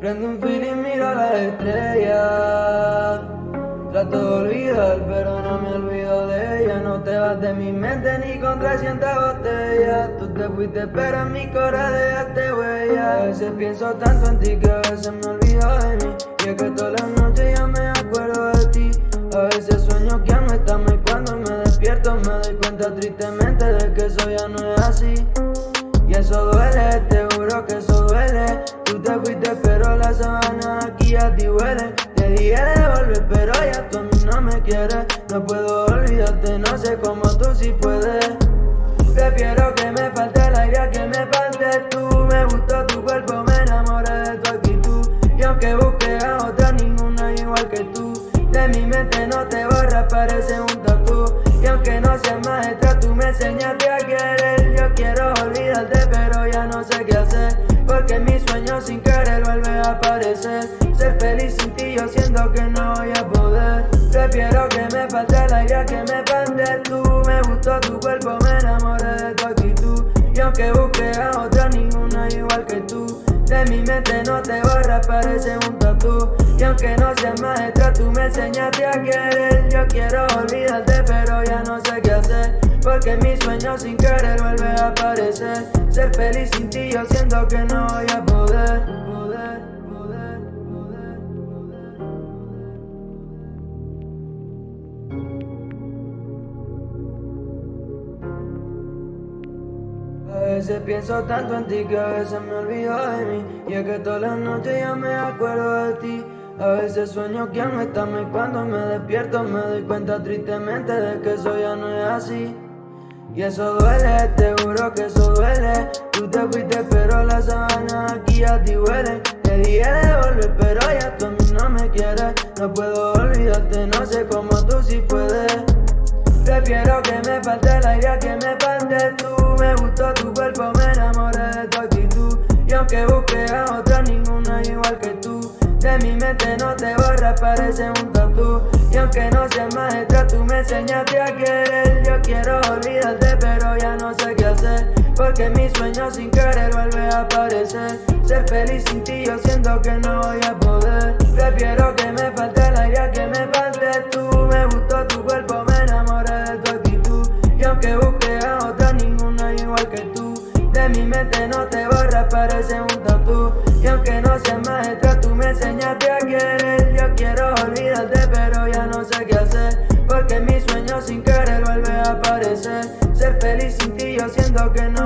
Prendo un feeling, miro las estrellas. Trato de olvidar, pero no me olvido de ella. No te vas de mi mente ni con 300 botellas. Tú te fuiste, pero en mi corazón dejaste huella. A veces pienso tanto en ti que a veces me olvido de mí. Y es que todas las noches ya me acuerdo de ti. A veces sueño que no estamos y cuando me despierto me doy cuenta tristemente de que eso ya no es así. Y eso duele, te juro que eso duele. Tú te fuiste, pero la sabana aquí a ti huele. Te dije de volver, pero ya tú a mí no me quieres. No puedo olvidarte, no sé cómo tú sí puedes. Prefiero que me falte el aire que me faltes tú. Me gustó tu cuerpo, Porque mi sueño sin querer vuelve a aparecer. Ser feliz sin ti, yo siento que no voy a poder. Prefiero que me falte el aire que me faltes tú. Me gustó tu cuerpo, me enamoré de tu actitud. Y aunque busque a otra, ninguna igual que tú. De mi mente no te borra, parece un tatu. Y aunque no seas maestra, tú me enseñaste a querer. Yo quiero olvidarte, pero ya no sé qué hacer. Porque mi sueño sin querer vuelve a aparecer. Feliz sin ti, yo siento que no voy a poder. A veces pienso tanto en ti que a veces me olvido de mí. Y es que todas las noches ya me acuerdo de ti. A veces sueño que no estamos y cuando me despierto me doy cuenta tristemente de que eso ya no es así y eso duele, te juro que eso duele. Tú te fuiste pero la sabana aquí a ti huele. Te dije de volver pero ya tú a mí no me quieres. No puedo olvidarte, no sé cómo tú sí puedes. Prefiero que me falte el aire que me faltes tú. Me gustó tu cuerpo, me enamoré de tu actitud. Y aunque busque a otra, ninguna igual que tú. De mi mente no te borra, parece un tatu Aunque no seas maestra, tú me enseñaste a querer. Yo quiero olvidarte, pero ya no sé qué hacer. Porque mi sueño sin querer vuelve a aparecer. Ser feliz sin ti, yo siento que no voy a poder. Prefiero que me falte el aire que me faltes tú. Me gustó tu cuerpo, me enamoré de tu actitud. Y aunque busque a otra, ninguna igual que tú. De mi mente no te borra, parece un tatu Y aunque no seas maestra, tú me enseñaste a querer. Yo quiero haciendo que no.